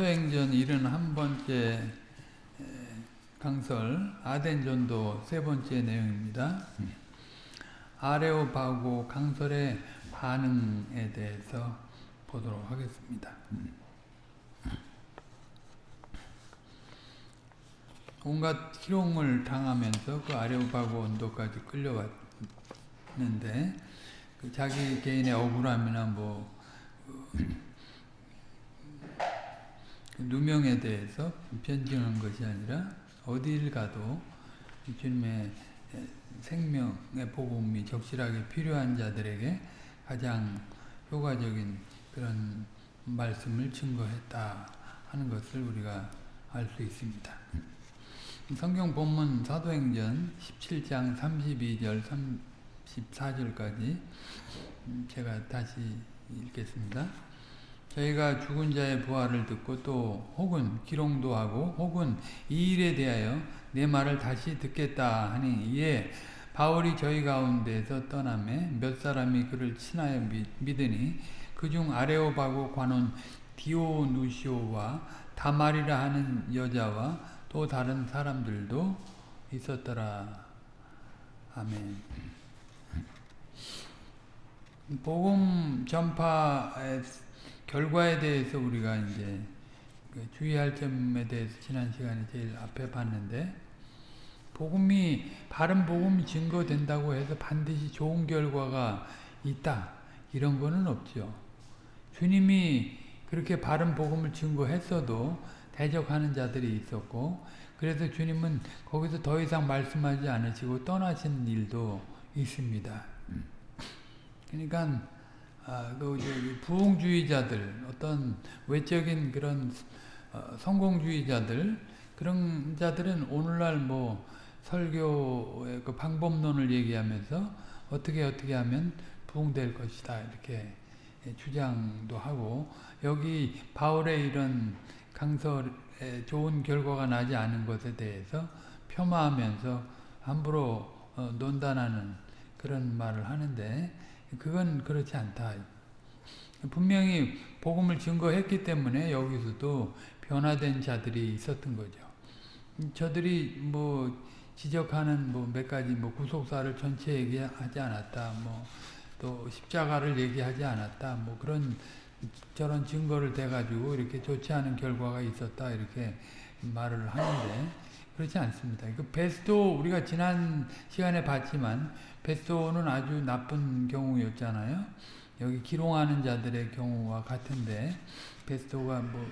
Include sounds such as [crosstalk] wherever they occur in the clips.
사도행전 71번째 강설 아덴전도 세 번째 내용입니다. 아레오바고 강설의 반응에 대해서 보도록 하겠습니다. 온갖 희롱을 당하면서 그 아레오바고 언도까지 끌려왔는데 그 자기 개인의 억울함이나 뭐 누명에 대해서 변증한 것이 아니라 어디를 가도 주님의 생명의 복음이 적실하게 필요한 자들에게 가장 효과적인 그런 말씀을 증거했다 하는 것을 우리가 알 수 있습니다. 성경 본문 사도행전 17장 32절 34절까지 제가 다시 읽겠습니다. 저희가 죽은 자의 부활을 듣고 또 혹은 기롱도 하고 혹은 이 일에 대하여 내 말을 다시 듣겠다 하니 이에 바울이 저희 가운데서 떠남에 몇 사람이 그를 친하여 믿으니 그중 아레오바고 관원 디오누시오와 다말이라 하는 여자와 또 다른 사람들도 있었더라. 아멘. 복음 전파의 결과에 대해서 우리가 이제 주의할 점에 대해서 지난 시간에 제일 앞에 봤는데 복음이 바른 복음이 증거된다고 해서 반드시 좋은 결과가 있다 이런 거는 없죠. 주님이 그렇게 바른 복음을 증거했어도 대적하는 자들이 있었고 그래서 주님은 거기서 더 이상 말씀하지 않으시고 떠나신 일도 있습니다. 그러니까 아, 그 부흥주의자들 어떤 외적인 그런 어, 성공주의자들 그런 자들은 오늘날 뭐 설교의 그 방법론을 얘기하면서 어떻게 어떻게 하면 부흥될 것이다 이렇게 주장도 하고 여기 바울의 이런 강설에 좋은 결과가 나지 않은 것에 대해서 폄하하면서 함부로 어, 논단하는 그런 말을 하는데 그건 그렇지 않다. 분명히 복음을 증거했기 때문에 여기서도 변화된 자들이 있었던 거죠. 저들이 뭐 지적하는 뭐 몇 가지 뭐 구속사를 전체 얘기하지 않았다. 뭐 또 십자가를 얘기하지 않았다. 뭐 그런 저런 증거를 대 가지고 이렇게 좋지 않은 결과가 있었다. 이렇게 말을 하는데 그렇지 않습니다. 그 베스도 우리가 지난 시간에 봤지만 베스도는 아주 나쁜 경우였잖아요. 여기 기롱하는 자들의 경우와 같은데 베스도가 뭐,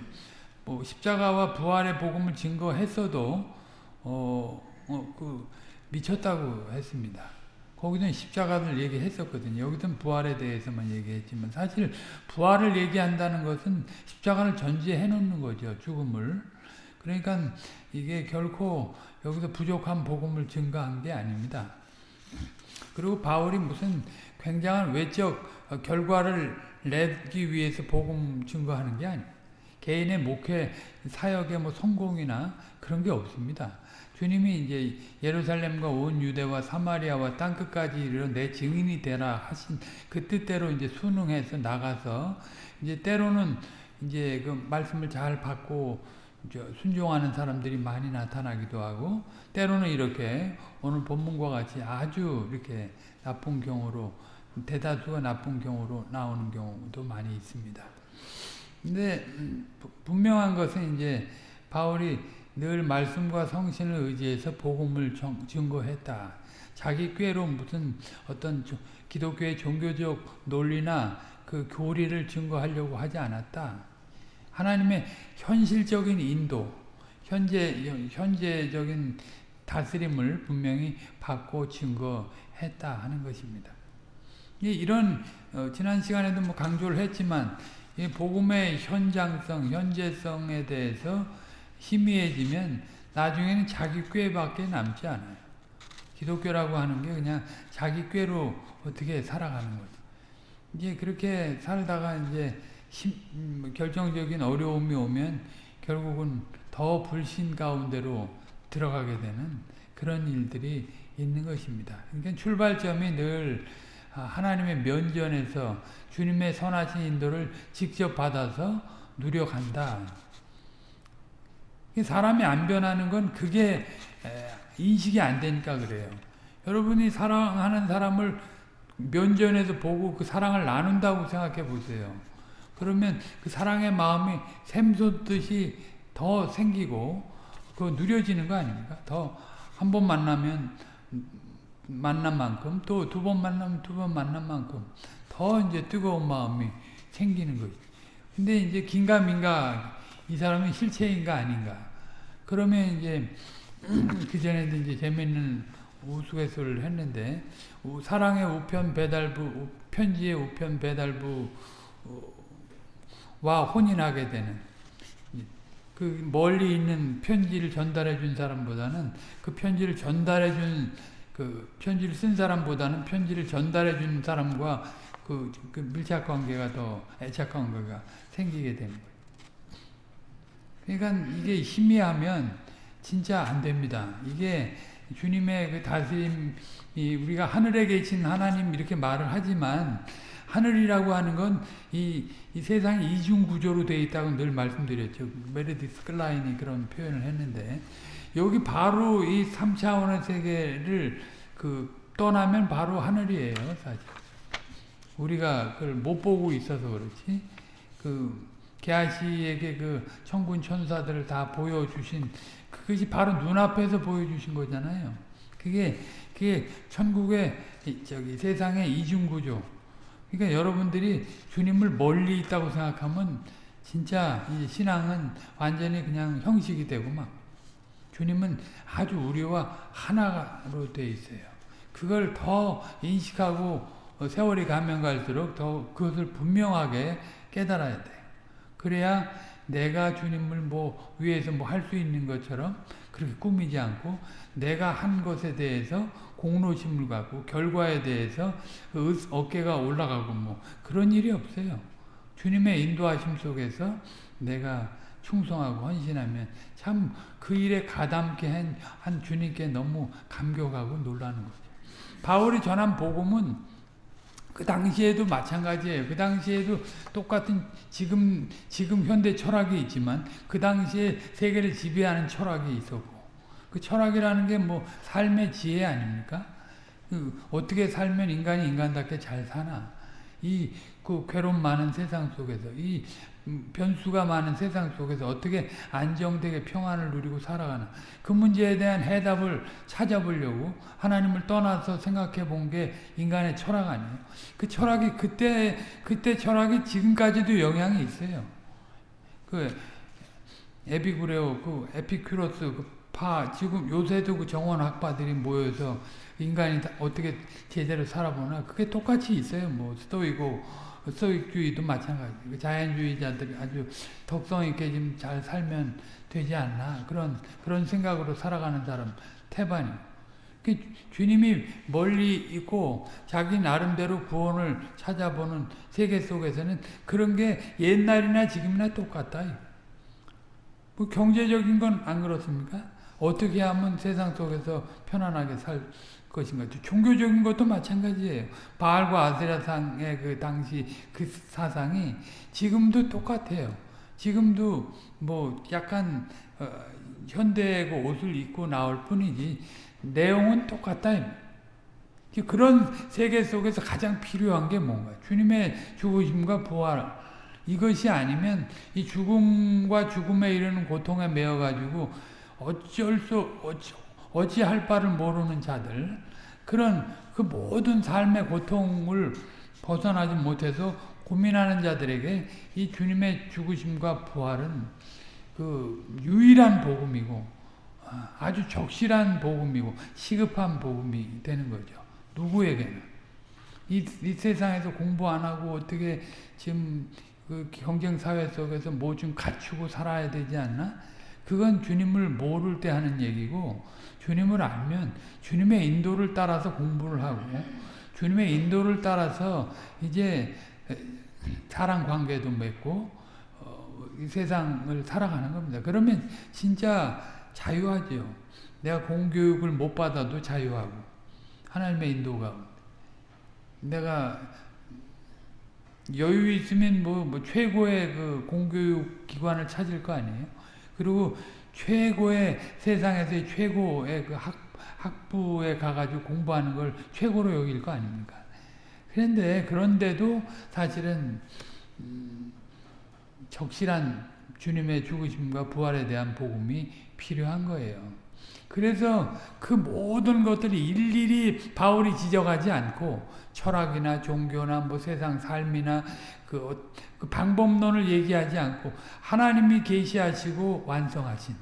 뭐 십자가와 부활의 복음을 증거했어도 어, 어, 그 미쳤다고 했습니다. 거기는 십자가를 얘기했었거든요. 여기는 부활에 대해서만 얘기했지만 사실 부활을 얘기한다는 것은 십자가를 전제해 놓는 거죠. 죽음을. 그러니까 이게 결코 여기서 부족한 복음을 증거한 게 아닙니다. 그리고 바울이 무슨 굉장한 외적 결과를 내기 위해서 복음 증거하는 게 아니에요. 개인의 목회 사역의 뭐 성공이나 그런 게 없습니다. 주님이 이제 예루살렘과 온 유대와 사마리아와 땅 끝까지 이르러 내 증인이 되라 하신 그 뜻대로 이제 순응해서 나가서 이제 때로는 이제 그 말씀을 잘 받고 순종하는 사람들이 많이 나타나기도 하고 때로는 이렇게 오늘 본문과 같이 아주 이렇게 나쁜 경우로 대다수가 나쁜 경우로 나오는 경우도 많이 있습니다. 근데 분명한 것은 이제 바울이 늘 말씀과 성신을 의지해서 복음을 증거했다. 자기 꾀로 무슨 어떤 기독교의 종교적 논리나 그 교리를 증거하려고 하지 않았다. 하나님의 현실적인 인도, 현재, 현재적인 다스림을 분명히 받고 증거했다 하는 것입니다. 이런, 어, 지난 시간에도 뭐 강조를 했지만, 복음의 현장성, 현재성에 대해서 희미해지면 나중에는 자기 꾀밖에 남지 않아요. 기독교라고 하는 게 그냥 자기 꾀로 어떻게 살아가는 거죠. 이제 그렇게 살다가 이제 힘, 음, 결정적인 어려움이 오면 결국은 더 불신 가운데로 들어가게 되는 그런 일들이 있는 것입니다. 그러니까 출발점이 늘 아, 하나님의 면전에서 주님의 선하신 인도를 직접 받아서 누려간다. 사람이 안 변하는 건 그게 인식이 안 되니까 그래요. 여러분이 사랑하는 사람을 면전에서 보고 그 사랑을 나눈다고 생각해 보세요. 그러면 그 사랑의 마음이 샘솟듯이 더 생기고 그 누려지는 거 아닙니까? 더 한 번 만나면 만난 만큼 또 두 번 만나면 두 번 만난 만큼 더 이제 뜨거운 마음이 생기는 거죠. 근데 이제 긴가민가 이 사람은 실체인가 아닌가. 그러면 이제 [clears throat] 그 전에도 이제 재밌는 우스갯소리를 했는데 사랑의 우편 배달부 편지의 우편 배달부와 혼인하게 되는 그 멀리 있는 편지를 전달해 준 사람보다는 그 편지를 전달해 준 그 편지를 쓴 사람보다는 편지를 전달해 준 사람과 그, 그 밀착 관계가 더 애착 관계가 생기게 되는 거예요. 그러니까 이게 희미하면 진짜 안 됩니다. 이게 주님의 그 다스림이 우리가 하늘에 계신 하나님 이렇게 말을 하지만 하늘이라고 하는 건이이 세상이 이중 구조로 되어 있다고 늘 말씀드렸죠. 메르디스 클라인이 그런 표현을 했는데 여기 바로 이 3차원의 세계를 그 떠나면 바로 하늘이에요, 사실. 우리가 그걸 못 보고 있어서 그렇지. 그 게하시에게 그 천군 천사들을 다 보여주신 그것이 바로 눈앞에서 보여주신 거잖아요. 그게 그게 천국의 저기 세상의 이중 구조. 그러니까 여러분들이 주님을 멀리 있다고 생각하면 진짜 이 신앙은 완전히 그냥 형식이 되고 막 주님은 아주 우리와 하나로 돼 있어요. 그걸 더 인식하고 세월이 가면 갈수록 더 그것을 분명하게 깨달아야 돼요. 그래야 내가 주님을 뭐 위해서 뭐 할 수 있는 것처럼 그렇게 꾸미지 않고 내가 한 것에 대해서 공로심을 갖고 결과에 대해서 어깨가 올라가고 뭐 그런 일이 없어요. 주님의 인도하심 속에서 내가 충성하고 헌신하면 참 그 일에 가담게 한, 한 주님께 너무 감격하고 놀라는 거죠. 바울이 전한 복음은 그 당시에도 마찬가지예요. 그 당시에도 똑같은 지금 지금 현대 철학이 있지만 그 당시에 세계를 지배하는 철학이 있었고 그 철학이라는 게 뭐 삶의 지혜 아닙니까? 그 어떻게 살면 인간이 인간답게 잘 사나? 이 그 괴로움 많은 세상 속에서 이 변수가 많은 세상 속에서 어떻게 안정되게 평안을 누리고 살아가나 그 문제에 대한 해답을 찾아보려고 하나님을 떠나서 생각해 본 게 인간의 철학 아니에요. 그 철학이 그때 그때 철학이 지금까지도 영향이 있어요. 그 에피구레오 그 에피큐로스 그 파 지금 요새도 그 정원 학파들이 모여서 인간이 어떻게 제대로 살아보나 그게 똑같이 있어요. 뭐 스토이고 스토익주의도 마찬가지. 자연주의자들이 아주 덕성 있게 좀잘 살면 되지 않나 그런 그런 생각으로 살아가는 사람 태반이. 그 주님이 멀리 있고 자기 나름대로 구원을 찾아보는 세계 속에서는 그런 게 옛날이나 지금이나 똑같다. 뭐 경제적인 건 안 그렇습니까? 어떻게 하면 세상 속에서 편안하게 살 것인가. 종교적인 것도 마찬가지예요. 바알과 아세라상의 그 당시 그 사상이 지금도 똑같아요. 지금도 뭐 약간 어, 현대고 옷을 입고 나올 뿐이지 내용은 똑같다. 그런 세계 속에서 가장 필요한 게 뭔가 주님의 죽으심과 부활 이것이 아니면 이 죽음과 죽음에 이르는 고통에 매여 가지고 어쩔 수 어찌, 어찌할 바를 모르는 자들 그런 그 모든 삶의 고통을 벗어나지 못해서 고민하는 자들에게 이 주님의 죽으심과 부활은 그 유일한 복음이고 아, 아주 적실한 복음이고 시급한 복음이 되는 거죠. 누구에게는 이, 이 세상에서 공부 안 하고 어떻게 지금 그 경쟁 사회 속에서 뭐 좀 갖추고 살아야 되지 않나? 그건 주님을 모를 때 하는 얘기고 주님을 알면 주님의 인도를 따라서 공부를 하고 주님의 인도를 따라서 이제 사랑 관계도 맺고 어, 이 세상을 살아가는 겁니다. 그러면 진짜 자유하죠. 내가 공교육을 못 받아도 자유하고 하나님의 인도가 내가 여유 있으면 뭐, 뭐 최고의 그 공교육 기관을 찾을 거 아니에요. 그리고 최고의 세상에서의 최고의 그 학, 학부에 가가지고 공부하는 걸 최고로 여길 거 아닙니까? 그런데 그런데도 사실은 음, 적실한 주님의 죽으심과 부활에 대한 복음이 필요한 거예요. 그래서 그 모든 것들이 일일이 바울이 지적하지 않고 철학이나 종교나 뭐 세상 삶이나 그, 그 방법론을 얘기하지 않고 하나님이 계시하시고 완성하신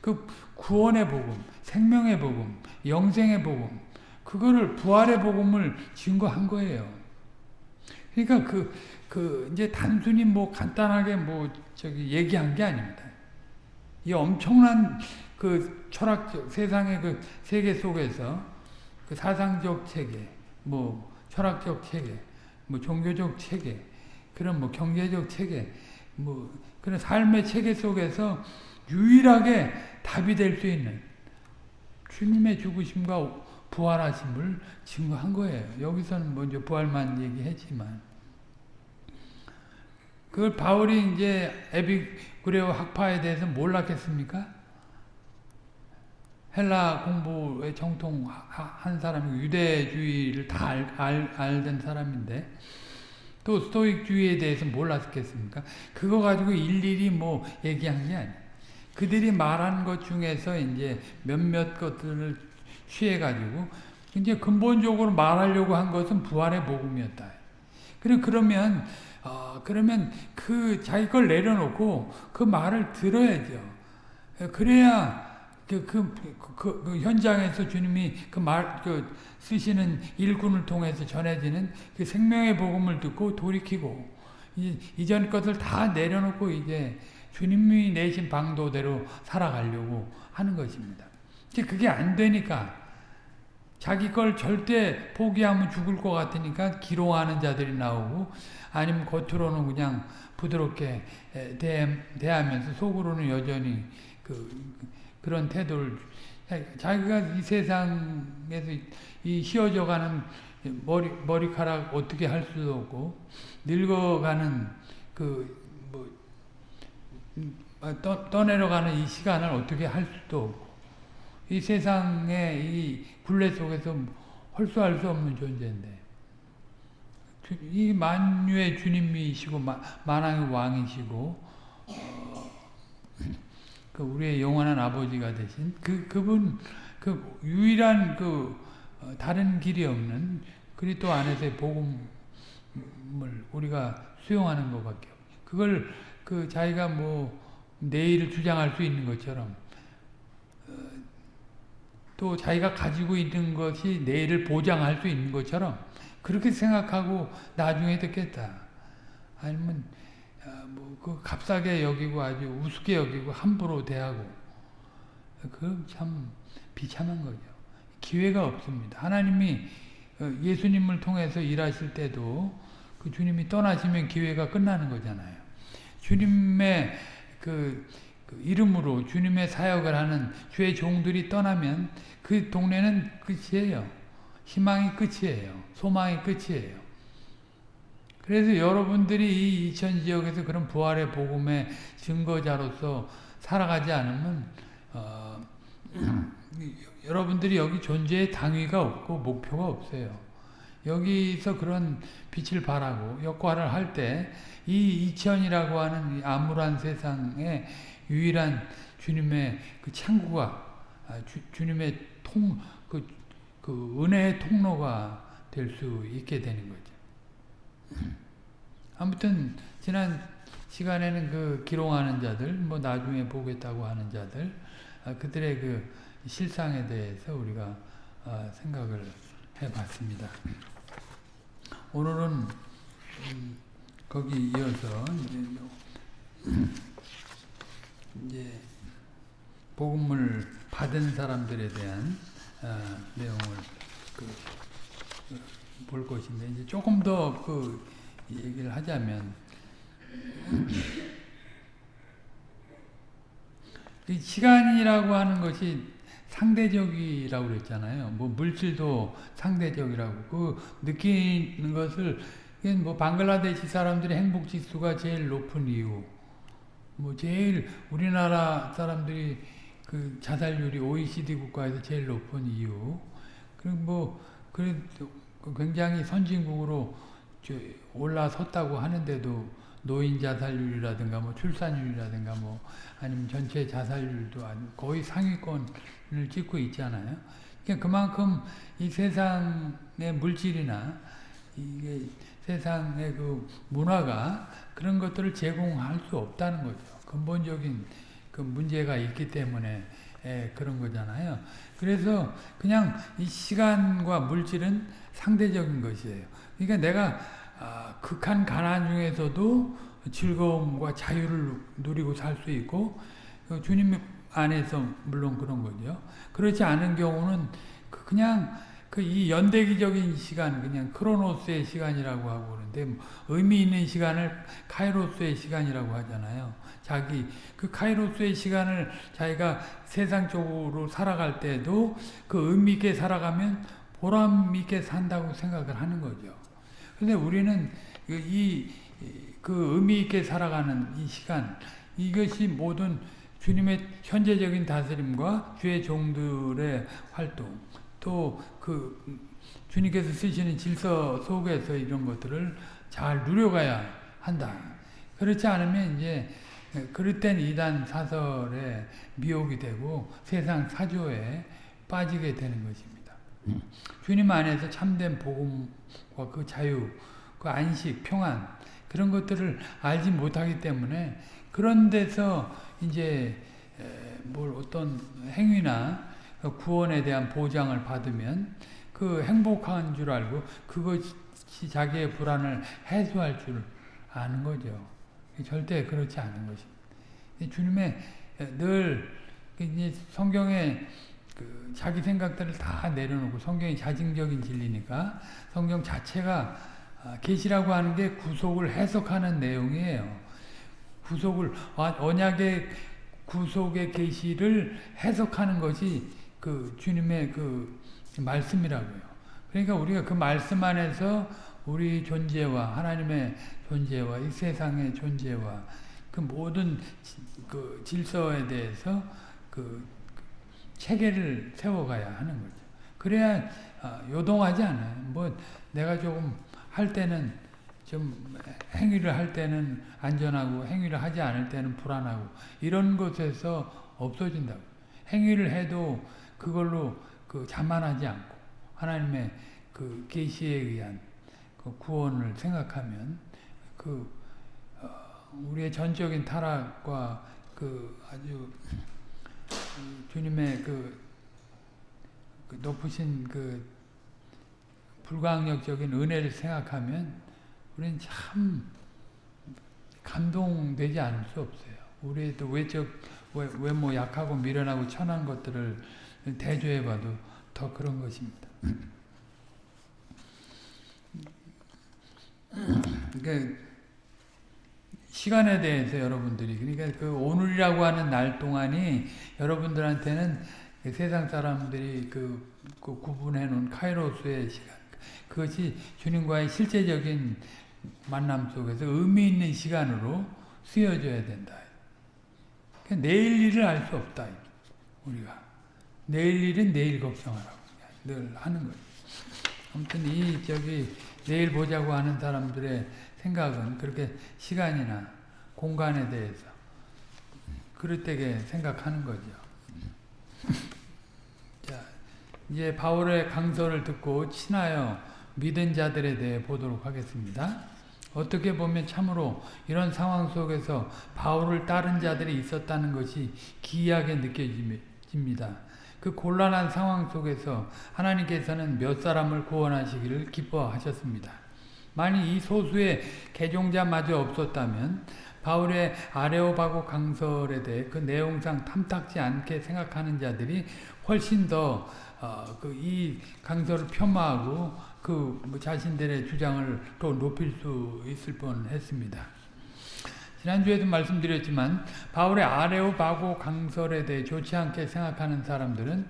그 구원의 복음, 생명의 복음, 영생의 복음, 그거를 부활의 복음을 증거한 거예요. 그러니까 그, 그, 이제 단순히 뭐 간단하게 뭐 저기 얘기한 게 아닙니다. 이 엄청난 그 철학적, 세상의 그 세계 속에서 그 사상적 체계, 뭐 철학적 체계, 뭐 종교적 체계, 그런 뭐 경제적 체계, 뭐 그런 삶의 체계 속에서 유일하게 답이 될 수 있는 주님의 죽으심과 부활하심을 증거한 거예요. 여기서는 먼저 부활만 얘기했지만 그걸 바울이 이제 에비그레오 학파에 대해서 몰랐겠습니까? 헬라 공부에 정통한 사람이고 유대주의를 다 알, 알, 알던 사람인데 또 스토익주의에 대해서 몰랐겠습니까? 그거 가지고 일일이 뭐 얘기한 게 아니에요. 그들이 말한 것 중에서 이제 몇몇 것들을 취해가지고 이제 근본적으로 말하려고 한 것은 부활의 복음이었다. 그래 그러면 어, 그러면 그 자기 걸 내려놓고 그 말을 들어야죠. 그래야 그, 그, 그, 그 현장에서 주님이 그 말, 그 쓰시는 일꾼을 통해서 전해지는 그 생명의 복음을 듣고 돌이키고 이, 이전 것을 다 내려놓고 이제 주님이 내신 방도대로 살아가려고 하는 것입니다. 그게 안 되니까 자기 걸 절대 포기하면 죽을 것 같으니까 기롱하는 자들이 나오고 아니면 겉으로는 그냥 부드럽게 대, 대하면서 속으로는 여전히 그 그런 태도를 자기가 이 세상에서 이 휘어져가는 머리 머리카락 어떻게 할 수도 없고 늙어가는 그뭐 떠, 떠내려가는 이 시간을 어떻게 할 수도 없고 이 세상의 이 굴레 속에서 헐수할 수 없는 존재인데. 이 만유의 주님이시고 만왕의 왕이시고 어, 그 우리의 영원한 아버지가 되신 그 그분 그 유일한 그 어, 다른 길이 없는 그리스도 안에서의 복음을 우리가 수용하는 것밖에 없. 그걸 그 자기가 뭐 내일을 주장할 수 있는 것처럼 어, 또 자기가 가지고 있는 것이 내일을 보장할 수 있는 것처럼 그렇게 생각하고 나중에 듣겠다. 아니면 어, 뭐 그 값싸게 여기고 아주 우습게 여기고 함부로 대하고 그 참 비참한 거죠. 기회가 없습니다. 하나님이 어, 예수님을 통해서 일하실 때도 그 주님이 떠나시면 기회가 끝나는 거잖아요. 주님의 그, 그 이름으로 주님의 사역을 하는 주의 종들이 떠나면 그 동네는 끝이에요. 희망이 끝이에요. 소망이 끝이에요. 그래서 여러분들이 이 이천 지역에서 그런 부활의 복음의 증거자로서 살아가지 않으면 어, [clears throat] 여러분들이 여기 존재의 당위가 없고 목표가 없어요. 여기서 그런 빛을 발하고 역할을 할 때 이 이천이라고 하는 암울한 세상에 유일한 주님의 그 창구가 아, 주, 님의 통, 그, 그 은혜의 통로가 될 수 있게 되는 거죠. 아무튼 지난 시간에는 그 기롱하는 자들, 뭐 나중에 보겠다고 하는 자들, 아, 그들의 그 실상에 대해서 우리가 아, 생각을 해봤습니다. 오늘은 음, 거기 이어서 이제, [clears throat] 이제 복음을 받은 사람들에 대한 어, 내용을 그, 볼 것인데 이제 조금 더 그 얘기를 하자면 이 시간이라고 하는 것이 상대적이라고 그랬잖아요. 뭐 물질도 상대적이라고 그 느끼는 것을 뭐 방글라데시 사람들의 행복 지수가 제일 높은 이유 뭐 제일 우리나라 사람들이 그 자살률이 OECD 국가에서 제일 높은 이유. 그리고 뭐 그래도 굉장히 선진국으로 올라섰다고 하는데도 노인 자살률이라든가 뭐 출산율이라든가 뭐 아니면 전체 자살률도 거의 상위권을 찍고 있잖아요. 그러니까 그만큼 이 세상의 물질이나 이게 세상의 그 문화가 그런 것들을 제공할 수 없다는 거죠. 근본적인 그 문제가 있기 때문에 예, 그런 거잖아요. 그래서 그냥 이 시간과 물질은 상대적인 것이에요. 그러니까 내가 아, 극한 가난 중에서도 즐거움과 자유를 누리고 살 수 있고 그 주님 안에서 물론 그런 거죠. 그렇지 않은 경우는 그 그냥 그 이 연대기적인 시간 그냥 크로노스의 시간이라고 하고 그러는데 뭐 의미 있는 시간을 카이로스의 시간이라고 하잖아요. 자기 그 카이로스의 시간을 자기가 세상적으로 살아갈 때도 그 의미 있게 살아가면 보람 있게 산다고 생각을 하는 거죠. 근데 우리는 이 그 의미 있게 살아가는 이 시간 이것이 모든 주님의 현재적인 다스림과 주의 종들의 활동 또 그 주님께서 쓰시는 질서 속에서 이런 것들을 잘 누려가야 한다. 그렇지 않으면 이제 땐 이단 사설에 미혹이 되고 세상 사조에 빠지게 되는 것입니다. 주님 안에서 참된 복음과 그 자유, 그 안식, 평안 그런 것들을 알지 못하기 때문에 그런 데서 이제 뭘 어떤 행위나 구원에 대한 보장을 받으면 그 행복한 줄 알고 그것이 자기의 불안을 해소할 줄 아는 거죠. 절대 그렇지 않은 것입니다. 주님의 늘 성경에 그 자기 생각들을 다 내려놓고 성경이 자증적인 진리니까 성경 자체가 아, 계시라고 하는 게 구속을 해석하는 내용이에요. 구속을 언약의 구속의 계시를 해석하는 것이 그 주님의 그 말씀이라고요. 그러니까 우리가 그 말씀 안에서 우리 존재와 하나님의 존재와 이 세상의 존재와 그 모든 그 질서에 대해서 그 체계를 세워가야 하는 거죠. 그래야 아, 요동하지 않아요. 뭐 내가 조금 할 때는 좀 행위를 할 때는 안전하고 행위를 하지 않을 때는 불안하고 이런 것에서 없어진다고. 행위를 해도 그걸로 그 자만하지 않고 하나님의 그 계시에 의한 그 구원을 생각하면 그 어, 우리의 전적인 타락과 그 아주 주님의 그, 그 높으신 그 불가항력적인 은혜를 생각하면 우리는 참 감동되지 않을 수 없어요. 우리의 또 외적 외모 약하고 미련하고 천한 것들을 대조해봐도 더 그런 것입니다. 그러니까 시간에 대해서 여러분들이 그러니까 그 오늘이라고 하는 날 동안이 여러분들한테는 그 세상 사람들이 그, 그 구분해 놓은 카이로스의 시간 그것이 주님과의 실제적인 만남 속에서 의미 있는 시간으로 쓰여져야 된다. 그러니까 내일 일을 알 수 없다. 우리가 내일 일은 내일 걱정하라고 늘 하는 거예요. 아무튼 이 저기 내일 보자고 하는 사람들의 생각은 그렇게 시간이나 공간에 대해서 그릇되게 생각하는 거죠. 자, 이제 바울의 강서를 듣고 친하여 믿은 자들에 대해 보도록 하겠습니다. 어떻게 보면 참으로 이런 상황 속에서 바울을 따른 자들이 있었다는 것이 기이하게 느껴집니다. 그 곤란한 상황 속에서 하나님께서는 몇 사람을 구원하시기를 기뻐하셨습니다. 만약 이 소수의 개종자마저 없었다면 바울의 아레오바고 강설에 대해 그 내용상 탐탁지 않게 생각하는 자들이 훨씬 더이 어, 그 강설을 폄하하고 그뭐 자신들의 주장을 또 높일 수 있을 뻔했습니다. 지난주에도 말씀드렸지만 바울의 아레오바고 강설에 대해 좋지 않게 생각하는 사람들은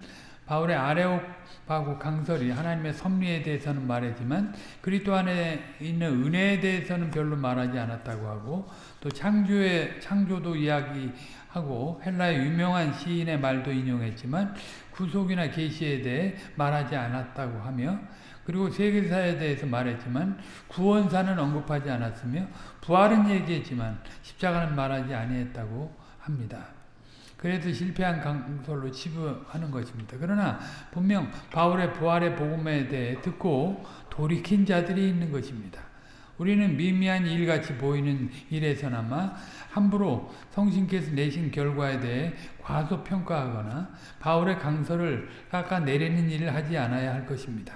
바울의 아레오파고 강설이 하나님의 섭리에 대해서는 말했지만 그리스도 안에 있는 은혜에 대해서는 별로 말하지 않았다고 하고 또 창조의 창조도 이야기하고 헬라의 유명한 시인의 말도 인용했지만 구속이나 계시에 대해 말하지 않았다고 하며 그리고 세계사에 대해서 말했지만 구원사는 언급하지 않았으며 부활은 얘기했지만 십자가는 말하지 아니했다고 합니다. 그래서 실패한 강설로 치부하는 것입니다. 그러나 분명 바울의 부활의 복음에 대해 듣고 돌이킨 자들이 있는 것입니다. 우리는 미미한 일같이 보이는 일에서나마 함부로 성신께서 내신 결과에 대해 과소평가하거나 바울의 강설을 깎아내리는 일을 하지 않아야 할 것입니다.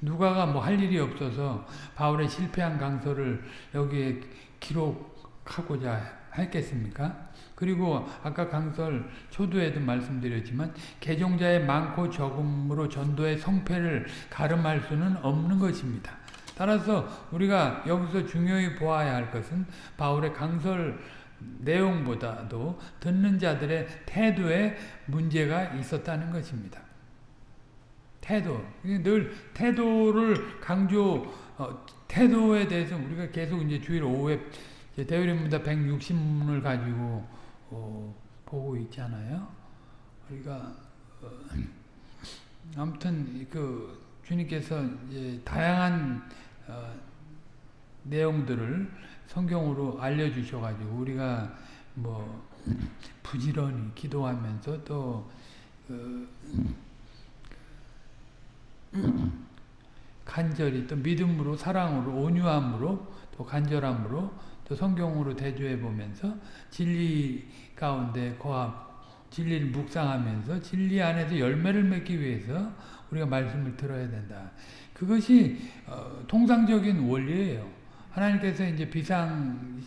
누가가 뭐 할 일이 없어서 바울의 실패한 강설을 여기에 기록하고자 했겠습니까? 그리고 아까 강설 초두에도 말씀드렸지만 개종자의 많고 적음으로 전도의 성패를 가름할 수는 없는 것입니다. 따라서 우리가 여기서 중요히 보아야 할 것은 바울의 강설 내용보다도 듣는 자들의 태도에 문제가 있었다는 것입니다. 태도. 늘 태도를 강조, 어, 태도에 대해서 우리가 계속 이제 주일 오후에 대의림입니다 160문을 가지고 어, 보고 있잖아요. 우리가 어, 아무튼 그 주님께서 다양한 어, 내용들을 성경으로 알려주셔가지고 우리가 뭐 부지런히 기도하면서 또 그, 간절히 또 믿음으로 사랑으로 온유함으로 또 간절함으로 또 성경으로 대조해 보면서 진리 가운데 거합 진리를 묵상하면서 진리 안에서 열매를 맺기 위해서 우리가 말씀을 들어야 된다. 그것이 어, 통상적인 원리예요. 하나님께서 이제 비상적으로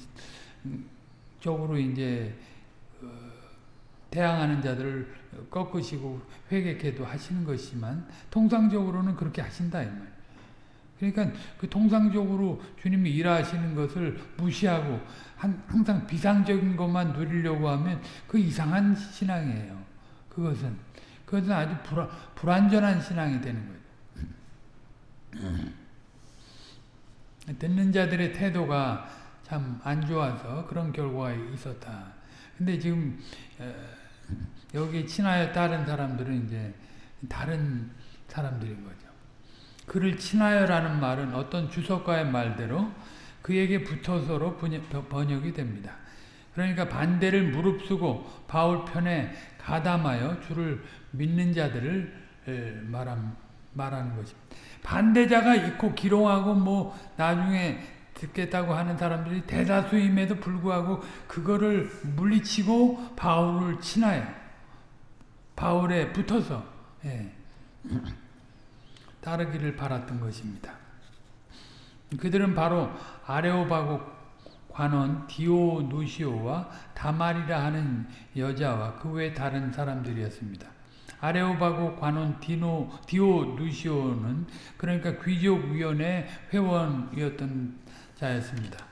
이제 어, 대항하는 자들을 꺾으시고 회개케도 하시는 것이지만 통상적으로는 그렇게 하신다 이 말. 그러니까 그 통상적으로 주님이 일하시는 것을 무시하고 한, 항상 비상적인 것만 누리려고 하면 그 이상한 신앙이에요. 그것은 그것은 아주 불안, 불완전한 신앙이 되는 거예요. [clears throat] 듣는 자들의 태도가 참 안 좋아서 그런 결과가 있었다. 근데 지금 여기 친하여 다른 사람들은 이제 다른 사람들인 거죠. 그를 친하여라는 말은 어떤 주석가의 말대로 그에게 붙어서로 번역이 됩니다. 그러니까 반대를 무릅쓰고 바울 편에 가담하여 주를 믿는 자들을 말한, 말하는 것입니다. 반대자가 있고 기롱하고 뭐 나중에 듣겠다고 하는 사람들이 대다수임에도 불구하고 그거를 물리치고 바울을 친하여 바울에 붙어서 예. 따르기를 바랐던 것입니다. 그들은 바로 아레오바고 관원 디오누시오와 다말이라 하는 여자와 그 외 다른 사람들이었습니다. 아레오바고 관원 디노, 디오누시오는 그러니까 귀족위원회 회원이었던 자였습니다.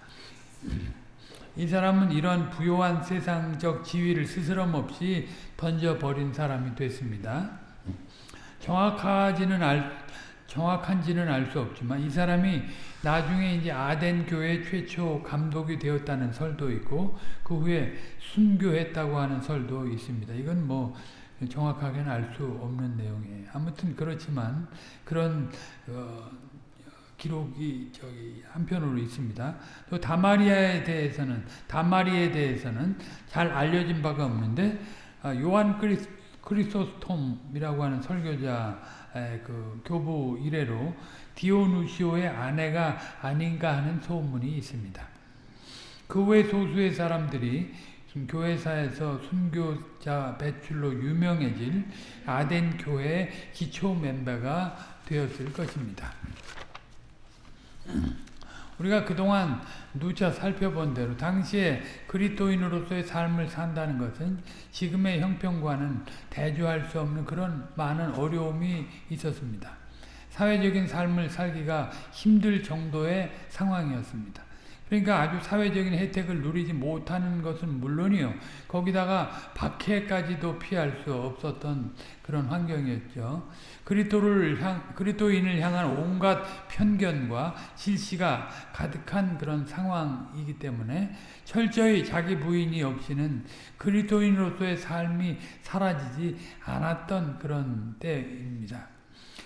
이 사람은 이런 부요한 세상적 지위를 스스럼 없이 던져버린 사람이 됐습니다. 정확하지는 알, 정확한지는 알 수 없지만 이 사람이 나중에 이제 아덴 교회 최초 감독이 되었다는 설도 있고 그 후에 순교했다고 하는 설도 있습니다. 이건 뭐 정확하게는 알 수 없는 내용이에요. 아무튼 그렇지만 그런 어, 기록이 저기 한편으로 있습니다. 또 다마리아에 대해서는 다마리에 대해서는 잘 알려진 바가 없는데 아, 요한 크리스, 크리소스톰이라고 하는 설교자 그 교부 이래로 디오누시오의 아내가 아닌가 하는 소문이 있습니다. 그 외 소수의 사람들이 교회사에서 순교자 배출로 유명해질 아덴 교회 기초 멤버가 되었을 것입니다. 우리가 그동안 누차 살펴본 대로 당시에 그리스도인으로서의 삶을 산다는 것은 지금의 형편과는 대조할 수 없는 그런 많은 어려움이 있었습니다. 사회적인 삶을 살기가 힘들 정도의 상황이었습니다. 그러니까 아주 사회적인 혜택을 누리지 못하는 것은 물론이요. 거기다가 박해까지도 피할 수 없었던 그런 환경이었죠. 그리스도를 향 그리스도인을 향한 온갖 편견과 질시가 가득한 그런 상황이기 때문에 철저히 자기 부인이 없이는 그리스도인으로서의 삶이 사라지지 않았던 그런 때입니다.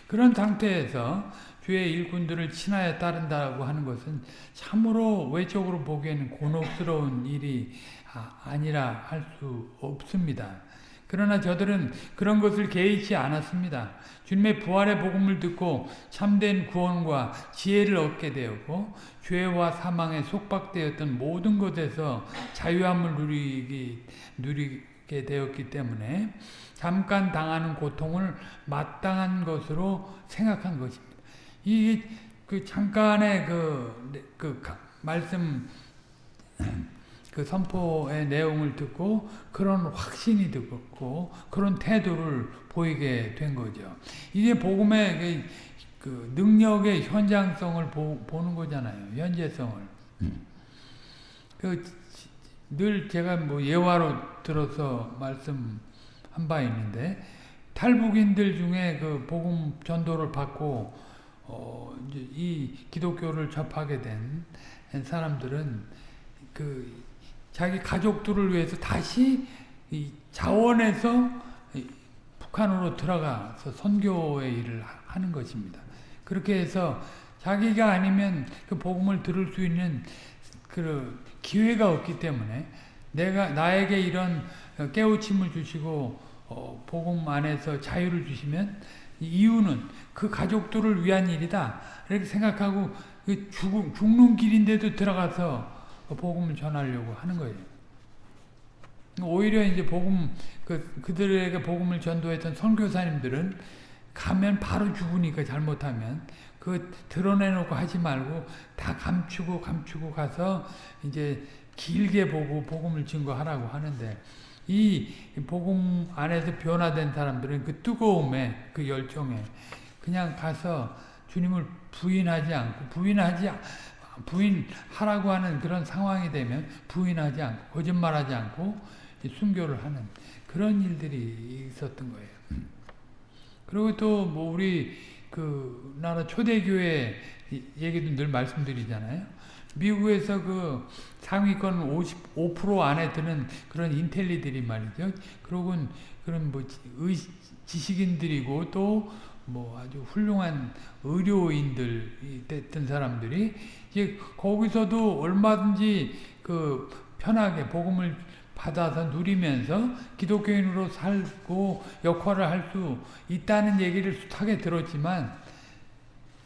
그런 상태에서 주의 일꾼들을 친하여 따른다고 하는 것은 참으로 외적으로 보기에는 곤혹스러운 일이 아, 니라 할 수 없습니다. 그러나 저들은 그런 것을 개의치 않았습니다. 주님의 부활의 복음을 듣고 참된 구원과 지혜를 얻게 되었고 죄와 사망에 속박되었던 모든 것에서 자유함을 누리기, 누리게 되었기 때문에 잠깐 당하는 고통을 마땅한 것으로 생각한 것입니다. 이그 잠깐의 그, 그 말씀 그 선포의 내용을 듣고 그런 확신이 듣고 그런 태도를 보이게 된 거죠. 이게 복음의 그, 그 능력의 현장성을 보, 는 거잖아요. 현재성을. 그 늘 제가 뭐 예화로 들어서 말씀 한 바 있는데 탈북인들 중에 그 복음 전도를 받고 어, 이제 이 기독교를 접하게 된 사람들은 그 자기 가족들을 위해서 다시 이 자원에서 북한으로 들어가서 선교의 일을 하는 것입니다. 그렇게 해서 자기가 아니면 그 복음을 들을 수 있는 그 기회가 없기 때문에 내가 나에게 이런 깨우침을 주시고 어, 복음 안에서 자유를 주시면 이유는 그 가족들을 위한 일이다. 이렇게 생각하고 그 죽, 죽는 길인데도 들어가서 복음을 전하려고 하는 거예요. 오히려 이제 복음, 그, 그들에게 복음을 전도했던 선교사님들은 가면 바로 죽으니까 잘못하면 그 드러내놓고 하지 말고 다 감추고 감추고 가서 이제 길게 보고 복음을 증거하라고 하는데 이 복음 안에서 변화된 사람들은 그 뜨거움에 그 열정에 그냥 가서 주님을 부인하지 않고 부인하지 부인하라고 하는 그런 상황이 되면 부인하지 않고 거짓말하지 않고 순교를 하는 그런 일들이 있었던 거예요. 그리고 또 뭐 우리 그 나라 초대교회 얘기도 늘 말씀드리잖아요. 미국에서 그 상위권 55% 안에 드는 그런 인텔리들이 말이죠. 그러고 그런 뭐 의, 지식인들이고 또 뭐 아주 훌륭한 의료인들 됐던 사람들이 이제 거기서도 얼마든지 그 편하게 복음을 받아서 누리면서 기독교인으로 살고 역할을 할 수 있다는 얘기를 숱하게 들었지만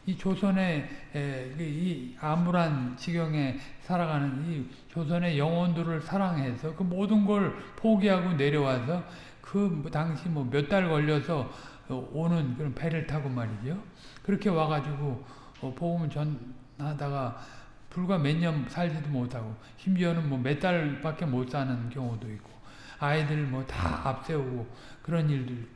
이 조선의 그이 암울한 지경에 살아가는 이 조선의 영혼들을 사랑해서 그 모든 걸 포기하고 내려와서 그뭐 당시 뭐 몇 달 걸려서 오는 그런 배를 타고 말이죠. 그렇게 와가지고 어, 복음을 전 하다가 불과 몇 년 살지도 못하고 심지어는 뭐 몇 달밖에 못 사는 경우도 있고 아이들 뭐 다 앞세우고 그런 일들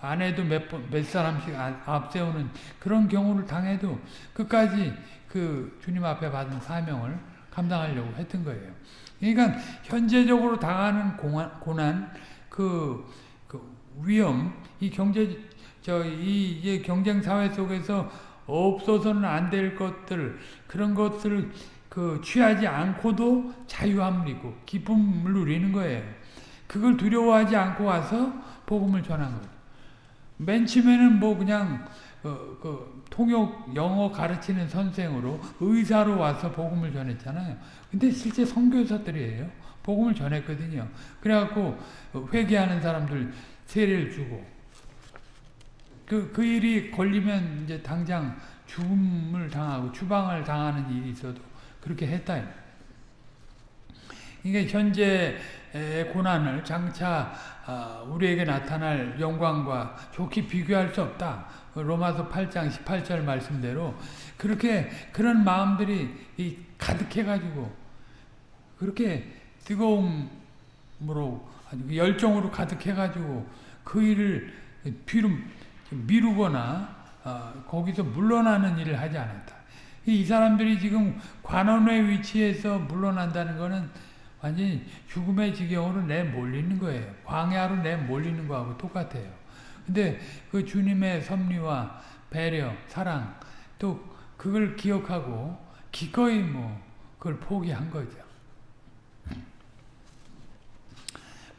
아내도 몇, 번, 몇 사람씩 아, 앞세우는 그런 경우를 당해도 끝까지 그 주님 앞에 받은 사명을 감당하려고 했던 거예요. 그러니까 현재적으로 당하는 공안, 고난, 그, 그 위험, 이 경제, 저, 이, 이 경쟁 사회 속에서 없어서는 안 될 것들, 그런 것들을 그 취하지 않고도 자유함이고 기쁨을 누리는 거예요. 그걸 두려워하지 않고 와서 복음을 전한 거예요. 맨 처음에는 뭐 그냥 그, 그 통역 영어 가르치는 선생으로 의사로 와서 복음을 전했잖아요. 근데 실제 선교사들이에요. 복음을 전했거든요. 그래갖고 회개하는 사람들 세례를 주고 그, 그 일이 걸리면 이제 당장 죽음을 당하고 추방을 당하는 일이 있어도 그렇게 했다. 이게 현재 고난을 장차 아, 우리에게 나타날 영광과 좋게 비교할 수 없다. 로마서 8장 18절 말씀대로 그렇게 그런 마음들이 가득해가지고 그렇게 뜨거움으로 그 열정으로 가득해가지고 그 일을 비루, 미루거나 어, 거기서 물러나는 일을 하지 않았다. 이 사람들이 지금 관원의 위치에서 물러난다는 거는 완전히 죽음의 지경으로 내몰리는 거예요. 광야로 내몰리는 거하고 똑같아요. 근데 그 주님의 섭리와 배려, 사랑 또 그걸 기억하고 기꺼이 뭐 그걸 포기한 거죠.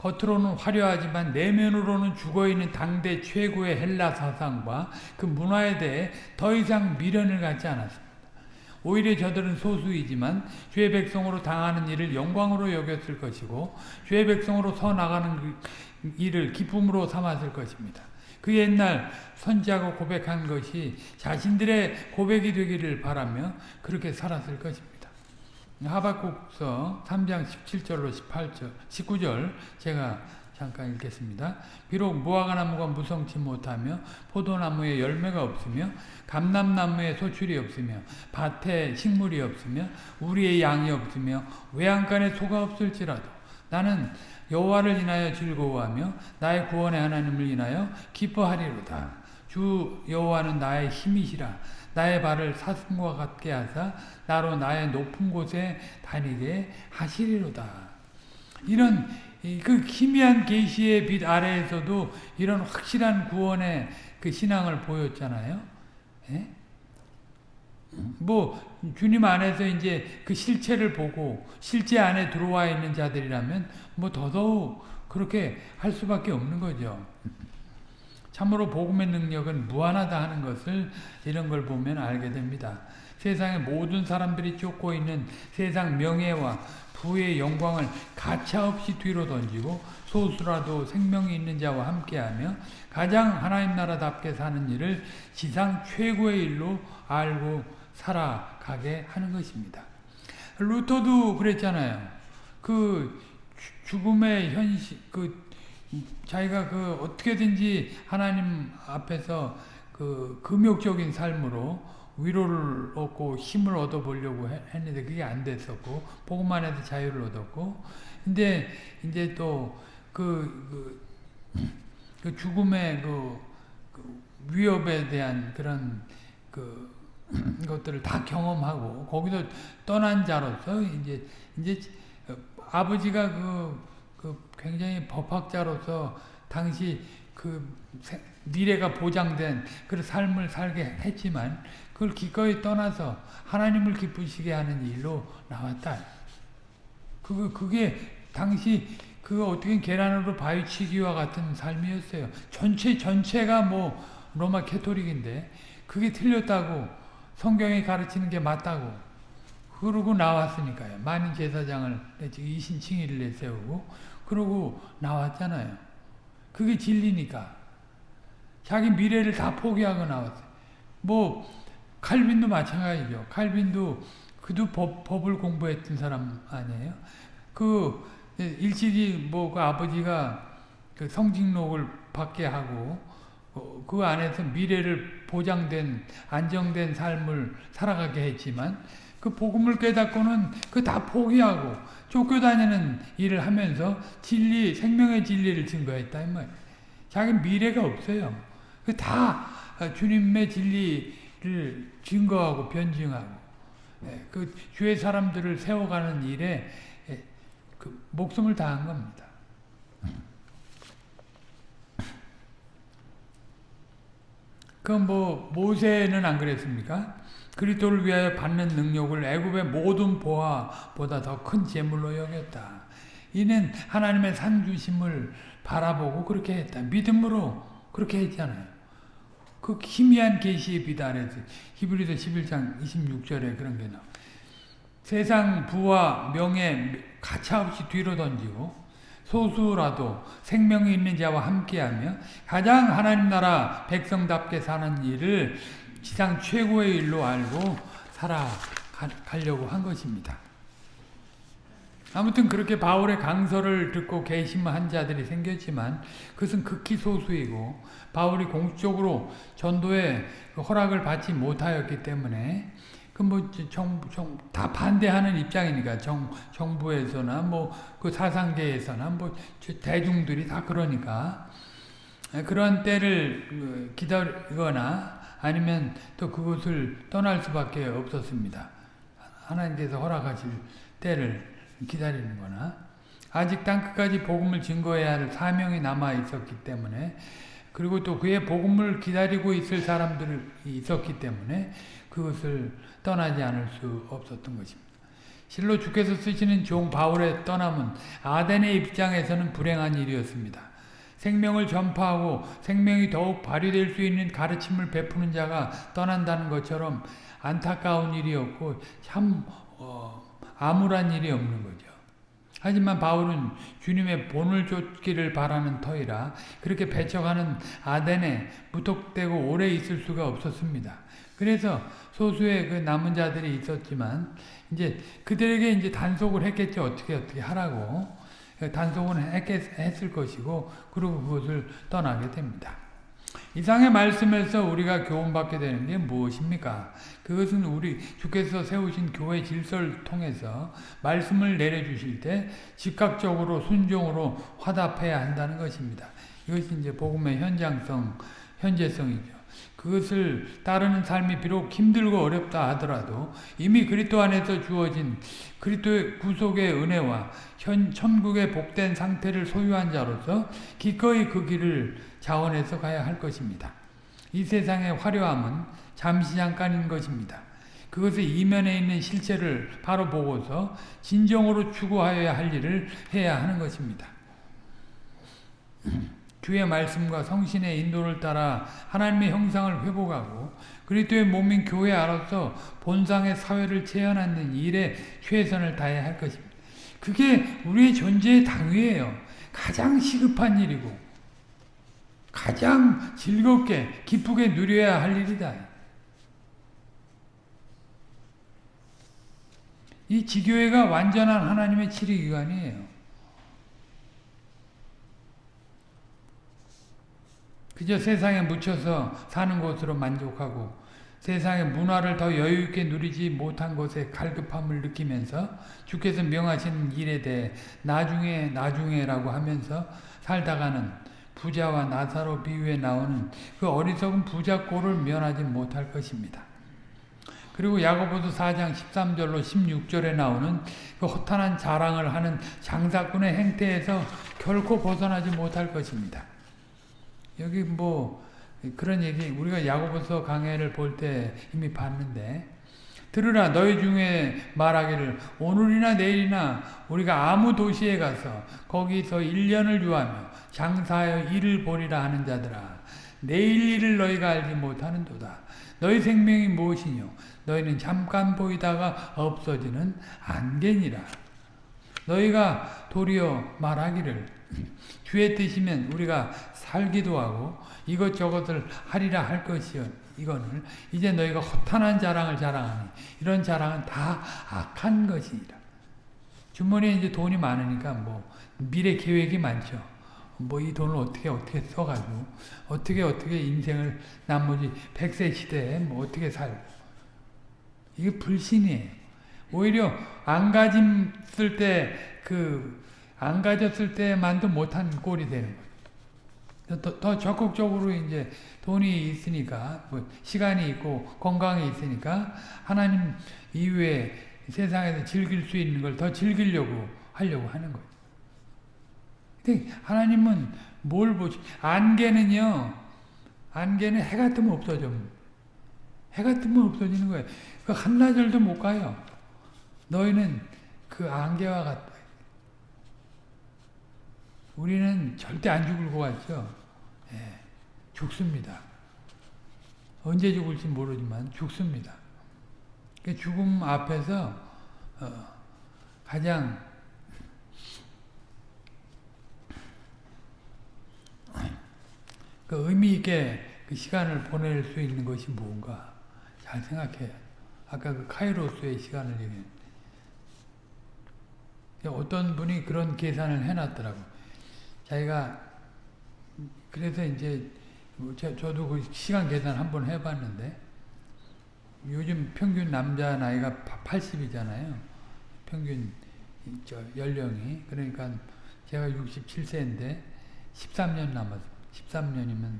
겉으로는 화려하지만 내면으로는 죽어있는 당대 최고의 헬라 사상과 그 문화에 대해 더 이상 미련을 갖지 않았습니다. 오히려 저들은 소수이지만 주의 백성으로 당하는 일을 영광으로 여겼을 것이고 주의 백성으로 서 나가는 그 일을 기쁨으로 삼았을 것입니다. 그 옛날 선지하고 고백한 것이 자신들의 고백이 되기를 바라며 그렇게 살았을 것입니다. 하박국서 3장 17절로 18절, 19절 제가 잠깐 읽겠습니다. 비록 무화과 나무가 무성치 못하며 포도나무에 열매가 없으며 감람나무에 소출이 없으며 밭에 식물이 없으며 우리의 양이 없으며 외양간에 소가 없을지라도 나는 여호와를 인하여 즐거워하며 나의 구원의 하나님을 인하여 기뻐하리로다. 주 여호와는 나의 힘이시라. 나의 발을 사슴과 같게 하사 나로 나의 높은 곳에 다니게 하시리로다. 이런 그 희미한 계시의 빛 아래에서도 이런 확실한 구원의 그 신앙을 보였잖아요. 예? 뭐 주님 안에서 이제 그 실체를 보고 실제 안에 들어와 있는 자들이라면 뭐 더더욱 그렇게 할 수밖에 없는 거죠. 참으로 복음의 능력은 무한하다 하는 것을 이런 걸 보면 알게 됩니다. 세상의 모든 사람들이 쫓고 있는 세상 명예와 부의 영광을 가차없이 뒤로 던지고 소수라도 생명이 있는 자와 함께하며 가장 하나님 나라답게 사는 일을 지상 최고의 일로 알고 살아가게 하는 것입니다. 루터도 그랬잖아요. 그 죽음의 현실, 그 자기가 그 어떻게든지 하나님 앞에서 그 금욕적인 삶으로 위로를 얻고 힘을 얻어 보려고 했는데 그게 안 됐었고 복음만 해도 자유를 얻었고. 근데 이제 또 그 그, 그 죽음의 그, 그, 위협에 대한 그런 그 [clears throat] 것들을 다 경험하고 거기서 떠난 자로서 이제 이제 아버지가 그, 그 굉장히 법학자로서 당시 그 미래가 보장된 그 삶을 살게 했지만 그걸 기꺼이 떠나서 하나님을 기쁘시게 하는 일로 나왔다. 그 그게 당시 그 어떻게 계란으로 바위치기와 같은 삶이었어요. 전체 전체가 뭐 로마 캐토릭인데 그게 틀렸다고 성경이 가르치는 게 맞다고 그러고 나왔으니까요. 많은 제사장을 이신칭의를 내세우고 그러고 나왔잖아요. 그게 진리니까. 자기 미래를 다 포기하고 나왔어요. 뭐 칼빈도 마찬가지죠. 칼빈도 그도 법, 법을 공부했던 사람 아니에요? 그 일찍이 뭐 그 아버지가 그 성직록을 받게 하고 어, 그 안에서 미래를 보장된 안정된 삶을 살아가게 했지만 그 복음을 깨닫고는 그 다 포기하고 쫓겨 다니는 일을 하면서 진리 생명의 진리를 증거했다 이 말. 자기 미래가 없어요. 그다 주님의 진리를 증거하고 변증하고 예, 그 주의 사람들을 세워가는 일에 예, 그 목숨을 다한 겁니다. 그럼 뭐 모세는 안 그랬습니까? 그리스도를 위하여 받는 능력을 애굽의 모든 보화보다 더 큰 재물로 여겼다. 이는 하나님의 산 주심을 바라보고 그렇게 했다. 믿음으로 그렇게 했잖아요. 그 희미한 빛 아래서 히브리서 11장 26절에 그런 게 나와. 세상 부와 명예 가차없이 뒤로 던지고 소수라도 생명이 있는 자와 함께하며 가장 하나님 나라 백성답게 사는 일을 지상 최고의 일로 알고 살아가려고 한 것입니다. 아무튼 그렇게 바울의 강서를 듣고 개심한 자들이 생겼지만 그것은 극히 소수이고 바울이 공식적으로 전도에 그 허락을 받지 못하였기 때문에 그뭐정다 반대하는 입장이니까 정 정부에서나 뭐 그 사상계에서나 뭐 대중들이 다 그러니까 그런 때를 그, 기다리거나 아니면 또 그곳을 떠날 수밖에 없었습니다. 하나님께서 허락하실 때를 기다리는 거나 아직 땅끝까지 복음을 증거해야 할 사명이 남아 있었기 때문에 그리고 또 그의 복음을 기다리고 있을 사람들이 있었기 때문에 그것을 떠나지 않을 수 없었던 것입니다. 실로 주께서 쓰시는 종 바울의 떠남은 아덴의 입장에서는 불행한 일이었습니다. 생명을 전파하고 생명이 더욱 발휘될 수 있는 가르침을 베푸는 자가 떠난다는 것처럼 안타까운 일이었고 참 어, 암울한 일이 없는 거죠. 하지만 바울은 주님의 본을 쫓기를 바라는 터이라 그렇게 배척하는 아덴에 무턱대고 오래 있을 수가 없었습니다. 그래서 소수의 그 남은 자들이 있었지만 이제 그들에게 이제 단속을 했겠죠. 어떻게 어떻게 하라고 단속은 했겠, 했을 것이고 그리고 그것을 떠나게 됩니다. 이상의 말씀에서 우리가 교훈받게 되는 게 무엇입니까? 그것은 우리 주께서 세우신 교회 질서를 통해서 말씀을 내려주실 때 즉각적으로 순종으로 화답해야 한다는 것입니다. 이것이 이제 복음의 현장성, 현재성이죠. 그것을 따르는 삶이 비록 힘들고 어렵다 하더라도 이미 그리스도 안에서 주어진 그리스도의 구속의 은혜와 현 천국의 복된 상태를 소유한 자로서 기꺼이 그 길을 자원해서 가야 할 것입니다. 이 세상의 화려함은 잠시 잠깐인 것입니다. 그것의 이면에 있는 실체를 바로 보고서 진정으로 추구하여야 할 일을 해야 하는 것입니다. 주의 말씀과 성신의 인도를 따라 하나님의 형상을 회복하고 그리스도의 몸인 교회 안에서 본상의 사회를 재현하는 일에 최선을 다해야 할 것입니다. 그게 우리의 존재의 당위예요. 가장 시급한 일이고 가장 즐겁게 기쁘게 누려야 할 일이다. 이 지교회가 완전한 하나님의 치리기관이에요. 그저 세상에 묻혀서 사는 것으로 만족하고 세상의 문화를 더 여유있게 누리지 못한 것에 갈급함을 느끼면서 주께서 명하신 일에 대해 나중에 나중에라고 하면서 살다가는 부자와 나사로 비유에 나오는 그 어리석은 부자 꼴을 면하지 못할 것입니다. 그리고 야고보서 4장 13절로 16절에 나오는 그 허탄한 자랑을 하는 장사꾼의 행태에서 결코 벗어나지 못할 것입니다. 여기 뭐 그런 얘기 우리가 야고보서 강해를 볼 때 이미 봤는데. 들으라 너희 중에 말하기를. 오늘이나 내일이나 우리가 아무 도시에 가서 거기서 1년을 유하며 장사하여 일을 보리라 하는 자들아. 내일 일을 너희가 알지 못하는도다. 너희 생명이 무엇이뇨? 너희는 잠깐 보이다가 없어지는 안개니라. 너희가 도리어 말하기를 주의 뜻이면 우리가 살기도 하고 이것저것을 하리라 할 것이요 이거는 이제 너희가 허탄한 자랑을 자랑하니 이런 자랑은 다 악한 것이니라. 주머니에 이제 돈이 많으니까 뭐 미래 계획이 많죠. 뭐 이 돈을 어떻게 어떻게 써가지고 어떻게 어떻게 인생을 나머지 100세 시대에 뭐 어떻게 살고 이게 불신이에요. 오히려 안 가짐을 때그 안 가졌을 때만도 못한 꼴이 되는 거예요. 더, 더 적극적으로 이제 돈이 있으니까, 뭐 시간이 있고 건강이 있으니까 하나님 이후에 세상에서 즐길 수 있는 걸 더 즐기려고 하려고 하는 거예요. 근데 하나님은 뭘 보지? 안개는요, 안개는 해가 뜨면 없어져. 해가 뜨면 없어지는 거예요. 그 한나절도 못 가요. 너희는 그 안개와 같다. 우리는 절대 안 죽을 것 같죠? 예, 죽습니다. 언제 죽을지 모르지만 죽습니다. 그 죽음 앞에서 어, 가장 그 의미 있게 그 시간을 보낼 수 있는 것이 무언가 잘 생각해요. 아까 그 카이로스의 시간을 얘기했는데 어떤 분이 그런 계산을 해놨더라고. 자기가 그래서 이제 뭐 저도 그 시간 계산 한번 해봤는데 요즘 평균 남자 나이가 80이잖아요. 평균 저 연령이 그러니까 제가 67세인데 13년 남았어. 13년이면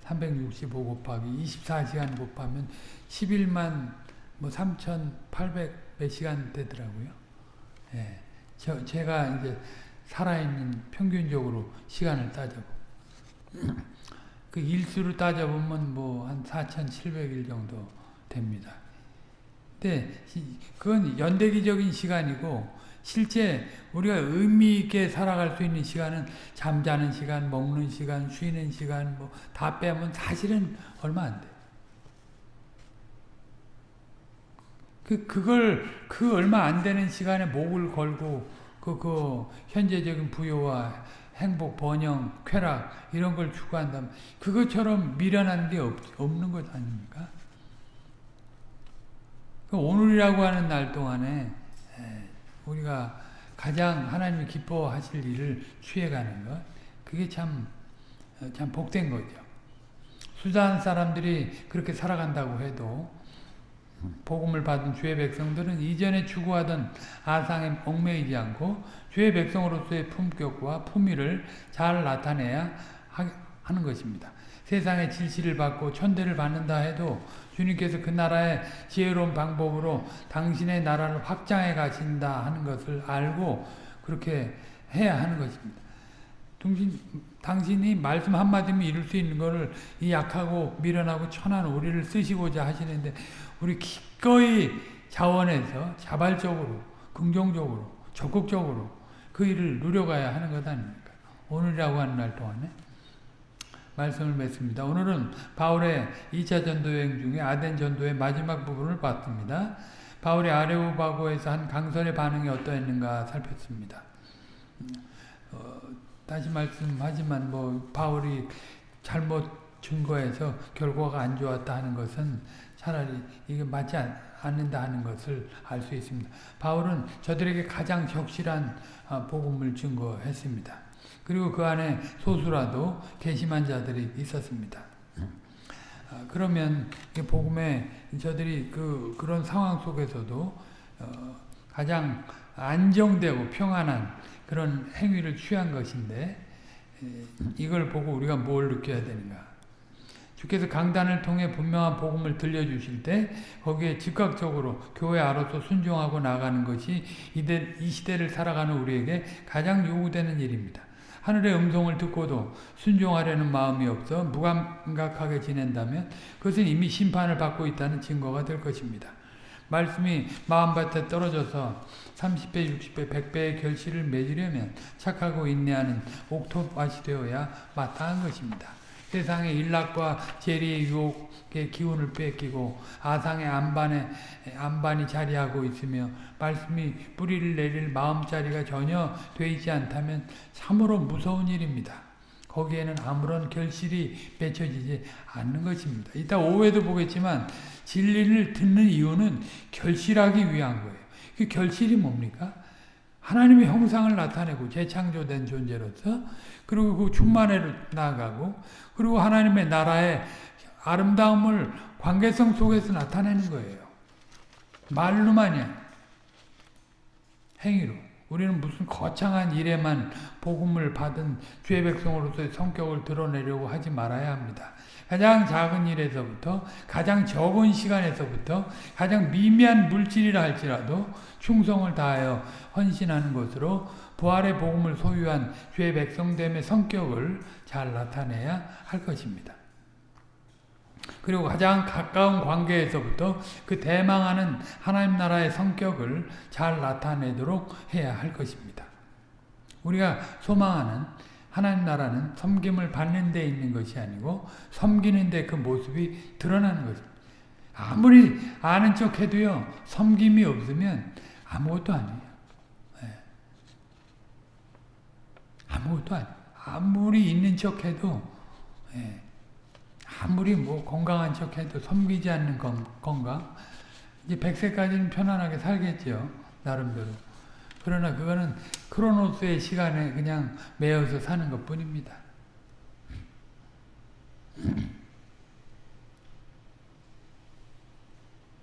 365 곱하기 24시간 곱하면 11만 뭐 3,800 몇 시간 되더라고요. 예. 저, 제가 이제 살아있는 평균적으로 시간을 따져보. [clears throat] 그 일수로 따져보면 뭐 한 4,700일 정도 됩니다. 근데 그건 연대기적인 시간이고 실제 우리가 의미 있게 살아갈 수 있는 시간은 잠자는 시간, 먹는 시간, 쉬는 시간 뭐 다 빼면 사실은 얼마 안 돼. 그 그걸 그 얼마 안 되는 시간에 목을 걸고 그, 그 현재적인 부여와 행복, 번영, 쾌락 이런 걸 추구한다면 그것처럼 미련한 게 없, 없는 것 아닙니까? 그 오늘이라고 하는 날 동안에 우리가 가장 하나님이 기뻐하실 일을 취해가는 것 그게 참, 참 복된 거죠. 수단 사람들이 그렇게 살아간다고 해도 복음을 받은 주의 백성들은 이전에 추구하던 아상에 얽매이지 않고 주의 백성으로서의 품격과 품위를 잘 나타내야 하는 것입니다. 세상의 질시를 받고 천대를 받는다 해도 주님께서 그 나라의 지혜로운 방법으로 당신의 나라를 확장해 가신다 하는 것을 알고 그렇게 해야 하는 것입니다. 당신, 당신이 말씀 한마디면 이룰 수 있는 것을 이 약하고 미련하고 천한 우리를 쓰시고자 하시는데 우리 기꺼이 자원해서 자발적으로 긍정적으로 적극적으로 그 일을 누려가야 하는 것 아닙니까? 오늘이라고 하는 날 동안에 말씀을 맺습니다. 오늘은 바울의 2차 전도여행 중에 아덴 전도의 마지막 부분을 봤습니다. 바울이 아레오바고에서 한 강선의 반응이 어떠했는가 살폈습니다. 어, 다시 말씀하지만 뭐 바울이 잘못 증거해서 결과가 안 좋았다 하는 것은 차라리 이게 맞지 않는다 하는 것을 알 수 있습니다. 바울은 저들에게 가장 적실한 아, 복음을 증거했습니다. 그리고 그 안에 소수라도 개심한 자들이 있었습니다. 아, 그러면 복음에 저들이 그 그런 상황 속에서도 어, 가장 안정되고 평안한 그런 행위를 취한 것인데 이걸 보고 우리가 뭘 느껴야 되는가? 주께서 강단을 통해 분명한 복음을 들려주실 때 거기에 즉각적으로 교회 안으로서 순종하고 나가는 것이 이 시대를 살아가는 우리에게 가장 요구되는 일입니다. 하늘의 음성을 듣고도 순종하려는 마음이 없어 무감각하게 지낸다면 그것은 이미 심판을 받고 있다는 증거가 될 것입니다. 말씀이 마음밭에 떨어져서 30배, 60배, 100배의 결실을 맺으려면 착하고 인내하는 옥토밭이 되어야 마땅한 것입니다. 세상의 일락과 재리의 유혹의 기운을 뺏기고 아상의 안반에 안반이 자리하고 있으며 말씀이 뿌리를 내릴 마음자리가 전혀 돼 있지 않다면 참으로 무서운 일입니다. 거기에는 아무런 결실이 맺혀지지 않는 것입니다. 이따 오후에도 보겠지만 진리를 듣는 이유는 결실하기 위한 거예요. 그 결실이 뭡니까? 하나님의 형상을 나타내고 재창조된 존재로서 그리고 그 충만회로 나아가고 그리고 하나님의 나라의 아름다움을 관계성 속에서 나타내는 거예요. 말로만이 행위로. 우리는 무슨 거창한 일에만 복음을 받은 주의 백성으로서의 성격을 드러내려고 하지 말아야 합니다. 가장 작은 일에서부터 가장 적은 시간에서부터 가장 미미한 물질이라 할지라도 충성을 다하여 헌신하는 것으로 부활의 복음을 소유한 주의 백성됨의 성격을 잘 나타내야 할 것입니다. 그리고 가장 가까운 관계에서부터 그 대망하는 하나님 나라의 성격을 잘 나타내도록 해야 할 것입니다. 우리가 소망하는 하나님 나라는 섬김을 받는 데 있는 것이 아니고 섬기는 데 그 모습이 드러나는 것입니다. 아무리 아는 척 해도요, 섬김이 없으면 아무것도 아니에요. 네. 아무것도 아니에요. 아무리 있는 척 해도, 네. 아무리 뭐 건강한 척 해도 섬기지 않는 건강. 이제 100세까지는 편안하게 살겠죠. 나름대로. 그러나 그거는 크로노스의 시간에 그냥 매여서 사는 것 뿐입니다.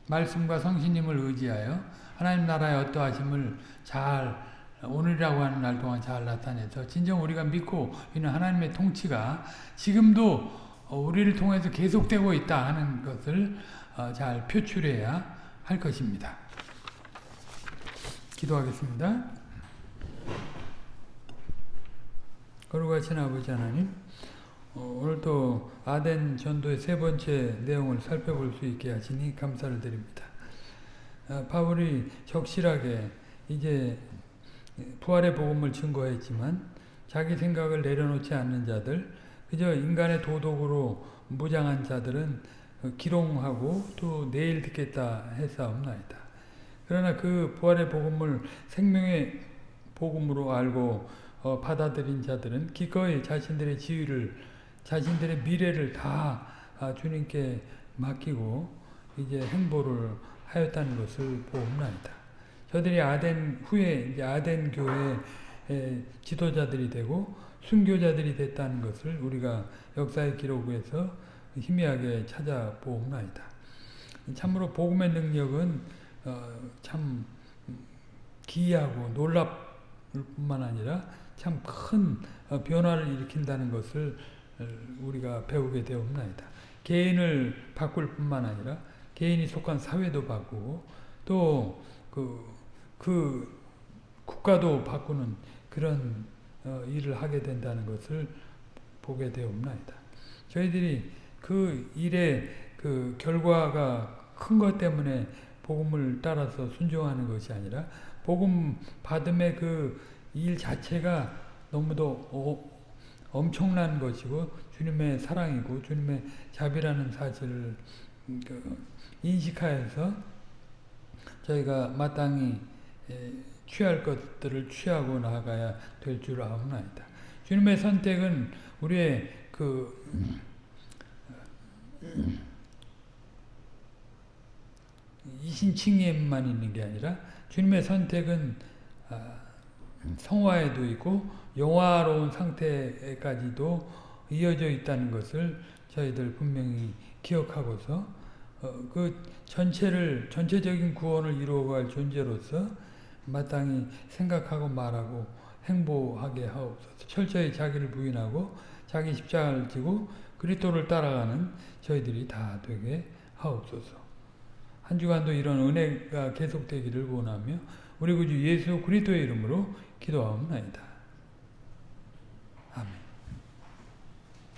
말씀과 성신님을 의지하여 하나님 나라의 어떠하심을 잘 오늘이라고 하는 날 동안 잘 나타내서 진정 우리가 믿고 있는 하나님의 통치가 지금도 어, 우리를 통해서 계속되고 있다 하는 것을 어, 잘 표출해야 할 것입니다. 기도하겠습니다. 거룩하신 아버지 하나님 어, 오늘도 아덴 전도의 세 번째 내용을 살펴볼 수 있게 하시니 감사를 드립니다. 아, 바울이 적실하게 이제 부활의 복음을 증거했지만 자기 생각을 내려놓지 않는 자들 그저 인간의 도덕으로 무장한 자들은 기롱하고 또 내일 듣겠다 했사옵나이다. 그러나 그 부활의 복음을 생명의 복음으로 알고 어, 받아들인 자들은 기꺼이 자신들의 지위를 자신들의 미래를 다 아, 주님께 맡기고 이제 행보를 하였다는 것을 보옵나이다. 저들이 아덴 후에 이제 아덴 교회 지도자들이 되고 순교자들이 됐다는 것을 우리가 역사의 기록에서 희미하게 찾아보옵나이다. 참으로 복음의 능력은 어, 참 기이하고 놀랍을 뿐만 아니라 참 큰 변화를 일으킨다는 것을 우리가 배우게 되옵나이다. 개인을 바꿀 뿐만 아니라 개인이 속한 사회도 바꾸고 또그 그 국가도 바꾸는 그런 어, 일을 하게 된다는 것을 보게 되옵나이다. 저희들이 그 일의 그 결과가 큰 것 때문에 복음을 따라서 순종하는 것이 아니라 복음 받음의 그 일 자체가 너무도 어, 엄청난 것이고 주님의 사랑이고 주님의 자비라는 사실을 그 인식하여서 저희가 마땅히 취할 것들을 취하고 나아가야 될 줄 아옵나이다. 주님의 선택은 우리의 그 이신칭예만 있는 게 아니라 주님의 선택은 아, 성화에도 있고 영화로운 상태까지도 이어져 있다는 것을 저희들 분명히 기억하고서 어, 그 전체를 전체적인 구원을 이루어갈 존재로서 마땅히 생각하고 말하고 행보하게 하옵소서. 철저히 자기를 부인하고 자기 십자가를 지고 그리스도를 따라가는 저희들이 다 되게 하옵소서. 한 주간도 이런 은혜가 계속되기를 원하며 우리 구주 예수 그리스도의 이름으로 기도하옵나이다.